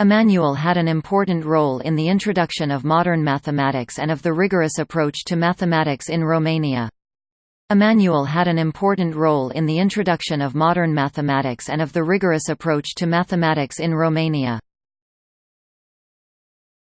Emmanuel had an important role in the introduction of modern mathematics and of the rigorous approach to mathematics in Romania. Emmanuel had an important role in the introduction of modern mathematics and of the rigorous approach to mathematics in Romania.